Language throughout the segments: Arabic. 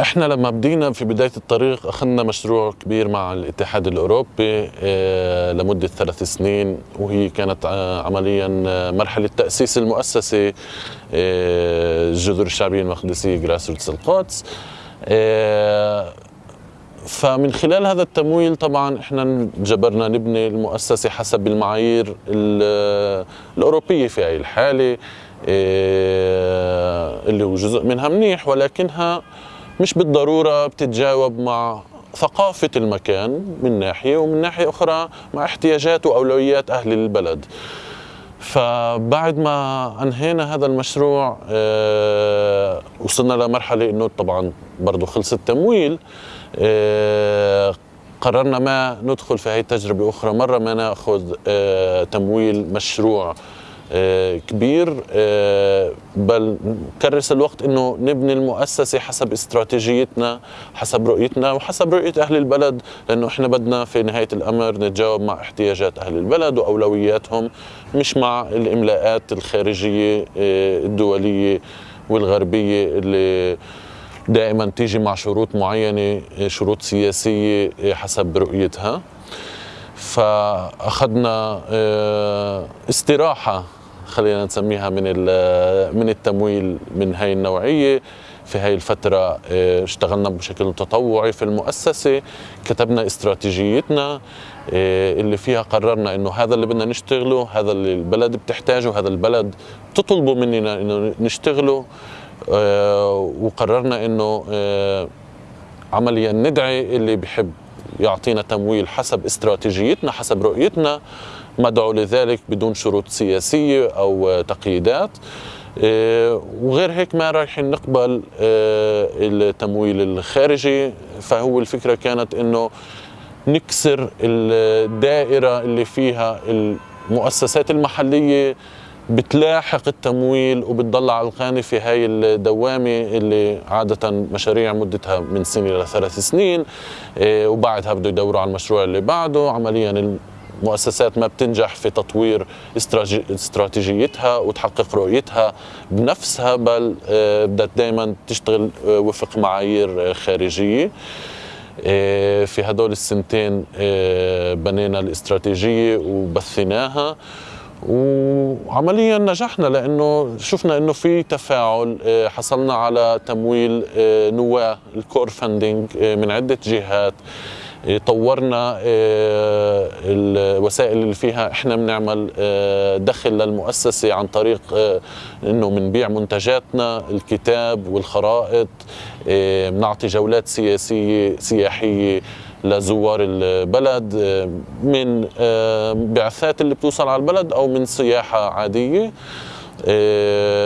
إحنا لما بدينا في بداية الطريق أخذنا مشروع كبير مع الاتحاد الأوروبي آه، لمدة ثلاث سنين وهي كانت آه، عمليا آه، مرحلة تأسيس المؤسسة الجذور الشعبية المقدسية جراس روتس القدس فمن خلال هذا التمويل طبعا إحنا جبرنا نبني المؤسسة حسب المعايير الأوروبية في هذه الحالة اللي هو جزء منها منيح ولكنها مش بالضرورة بتتجاوب مع ثقافة المكان من ناحية ومن ناحية أخرى مع احتياجات وأولويات أهل البلد. فبعد ما أنهينا هذا المشروع آه، وصلنا لمرحلة أنه طبعا برضه خلص التمويل آه، قررنا ما ندخل في هذه التجربة أخرى. مرة ما نأخذ آه، تمويل مشروع كبير آه، بل كرس الوقت إنه نبني المؤسسة حسب استراتيجيتنا حسب رؤيتنا وحسب رؤية أهل البلد لأنه إحنا بدنا في نهاية الأمر نتجاوب مع احتياجات أهل البلد وأولوياتهم مش مع الإملاءات الخارجية آه، الدولية والغربية اللي دائما تيجي مع شروط معينة شروط سياسية حسب رؤيتها. فأخذنا استراحة خلينا نسميها من من التمويل من هاي النوعية. في هاي الفترة آه، اشتغلنا بشكل تطوعي في المؤسسة كتبنا استراتيجيتنا آه، اللي فيها قررنا إنه هذا اللي بدنا نشتغله هذا اللي البلد بتحتاجه هذا البلد تطلبه مننا انه نشتغله. آه، وقررنا إنه عمليا ندعي اللي بحب يعطينا تمويل حسب استراتيجيتنا حسب رؤيتنا. مدعو لذلك بدون شروط سياسية أو تقييدات. آه، وغير هيك ما رايحين نقبل آه، التمويل الخارجي. فهو الفكرة كانت أنه نكسر الدائرة اللي فيها المؤسسات المحلية بتلاحق التمويل وبتضل على القانة في هاي الدوامة اللي عادة مشاريع مدتها من سنة لثلاث سنين. آه، وبعدها بده يدوروا على المشروع اللي بعده. عمليا مؤسسات ما بتنجح في تطوير استراتيجيتها وتحقق رؤيتها بنفسها بل آه، بدها دائما تشتغل آه، وفق معايير خارجية. في هدول السنتين بنينا الاستراتيجية وبثيناها وعمليا نجحنا لأنه شفنا إنه في تفاعل آه، حصلنا على تمويل آه، نواة الكور فاندنج آه، من عدة جهات. طورنا الوسائل اللي فيها إحنا بنعمل دخل للمؤسسة عن طريق إنه بنبيع منتجاتنا الكتاب والخرائط بنعطي جولات سياسية سياحية لزوار البلد من آه، بعثات اللي بتوصل على البلد أو من سياحة عادية. آه،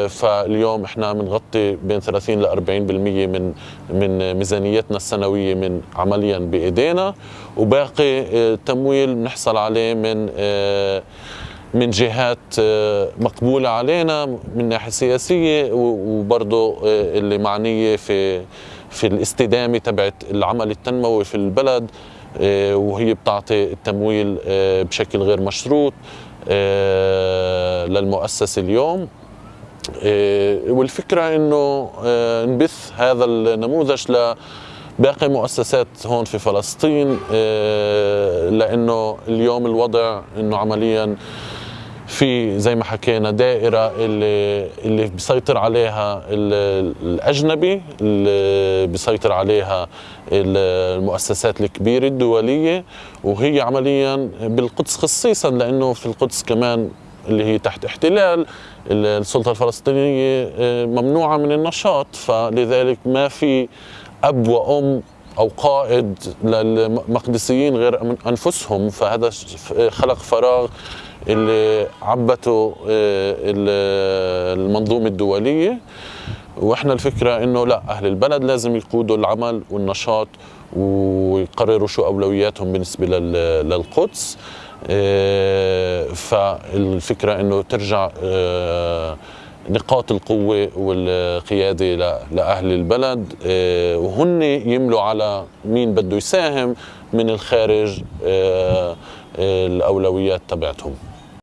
فاليوم إحنا بنغطي بين 30 ل 40% من من ميزانيتنا السنوية من عمليا بإيدينا. وباقي التمويل آه، بنحصل عليه من من جهات مقبولة علينا من ناحية سياسية وبرضه اللي معنية في في الاستدامة تبعت العمل التنموي في البلد وهي بتعطي التمويل بشكل غير مشروط. آه، للمؤسسه اليوم. والفكرة إنه نبث هذا النموذج ل باقي مؤسسات هون في فلسطين لأنه اليوم الوضع إنه عمليا في زي ما حكينا دائرة اللي اللي بيسيطر عليها الأجنبي اللي بيسيطر عليها المؤسسات الكبيرة الدولية وهي عمليا بالقدس خصيصا لأنه في القدس كمان اللي هي تحت احتلال السلطة الفلسطينية آه، ممنوعة من النشاط فلذلك ما في أب وأم أو قائد للمقدسيين غير أنفسهم فهذا خلق فراغ اللي عبته آه، المنظومة الدولية. وإحنا الفكرة إنه لا أهل البلد لازم يقودوا العمل والنشاط ويقرروا شو أولوياتهم بالنسبة للقدس. آه، فالفكرة إنه ترجع آه، نقاط القوة والقيادة لأهل البلد. وهن يملوا على مين بده يساهم من الخارج الأولويات تبعتهم.